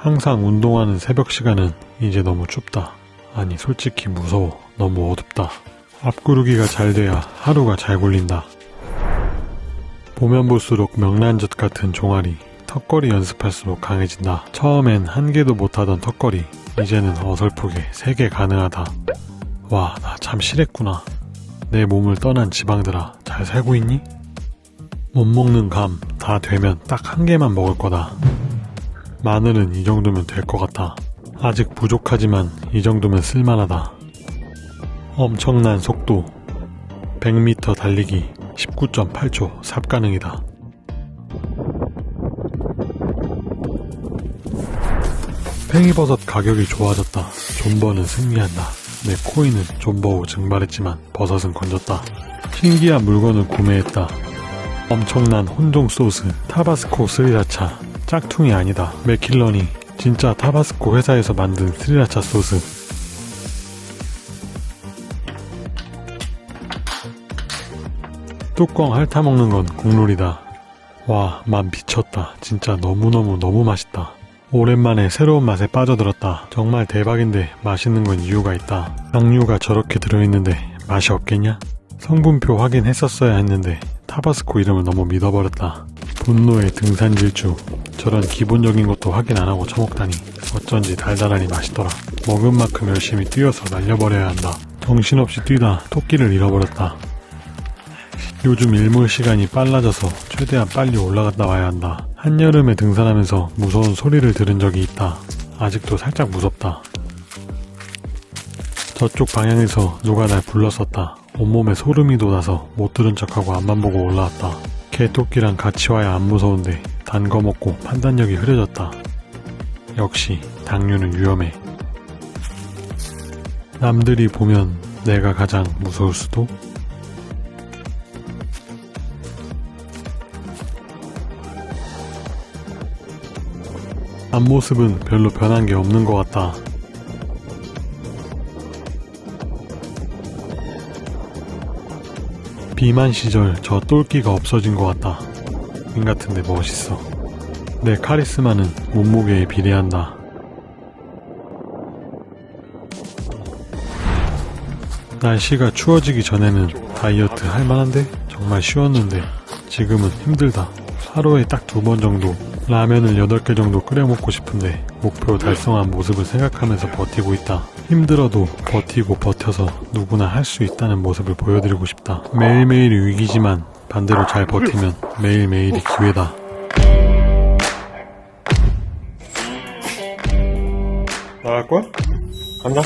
항상 운동하는 새벽 시간은 이제 너무 춥다. 아니 솔직히 무서워. 너무 어둡다. 앞구르기가 잘 돼야 하루가 잘 굴린다. 보면 볼수록 명란젓 같은 종아리, 턱걸이 연습할수록 강해진다. 처음엔 한 개도 못하던 턱걸이, 이제는 어설프게 세 개 가능하다. 와, 나 참 실했구나. 내 몸을 떠난 지방들아, 잘 살고 있니? 못 먹는 감 다 되면 딱 한 개만 먹을 거다. 마늘은 이 정도면 될 것 같아. 아직 부족하지만 이 정도면 쓸만하다. 엄청난 속도. 100m 달리기 19.8초 삽 가능이다. 팽이버섯 가격이 좋아졌다. 존버는 승리한다. 내 코인은 존버 후 증발했지만 버섯은 건졌다. 신기한 물건을 구매했다. 엄청난 혼종 소스 타바스코 스리라차 짝퉁이 아니다. 맥킬런이 진짜 타바스코 회사에서 만든 스리라차 소스 뚜껑 핥아먹는 건 국룰이다. 와, 맛 미쳤다. 진짜 너무너무 너무 맛있다. 오랜만에 새로운 맛에 빠져들었다. 정말 대박인데 맛있는 건 이유가 있다. 양류가 저렇게 들어있는데 맛이 없겠냐? 성분표 확인했었어야 했는데 타바스코 이름을 너무 믿어버렸다. 분노의 등산 질주. 저런 기본적인 것도 확인 안 하고 처먹다니 어쩐지 달달하니 맛있더라. 먹은 만큼 열심히 뛰어서 날려버려야 한다. 정신없이 뛰다 토끼를 잃어버렸다. 요즘 일몰 시간이 빨라져서 최대한 빨리 올라갔다 와야 한다. 한여름에 등산하면서 무서운 소리를 들은 적이 있다. 아직도 살짝 무섭다. 저쪽 방향에서 누가 날 불렀었다. 온몸에 소름이 돋아서 못 들은 척하고 앞만 보고 올라왔다. 개토끼랑 같이 와야 안 무서운데 단 거 먹고 판단력이 흐려졌다. 역시 당류는 위험해. 남들이 보면 내가 가장 무서울 수도? 앞모습은 별로 변한 게 없는 것 같다. 비만 시절 저 똘끼가 없어진 것 같다. 인 같은데 멋있어. 내 카리스마는 몸무게에 비례한다. 날씨가 추워지기 전에는 다이어트 할 만한데 정말 쉬웠는데 지금은 힘들다. 하루에 딱 두 번 정도 라면을 8개 정도 끓여 먹고 싶은데 목표 달성한 모습을 생각하면서 버티고 있다. 힘들어도 버티고 버텨서 누구나 할 수 있다는 모습을 보여드리고 싶다. 매일매일이 위기지만 반대로 잘 버티면 매일매일이 기회다. 나갈 거야? 간다.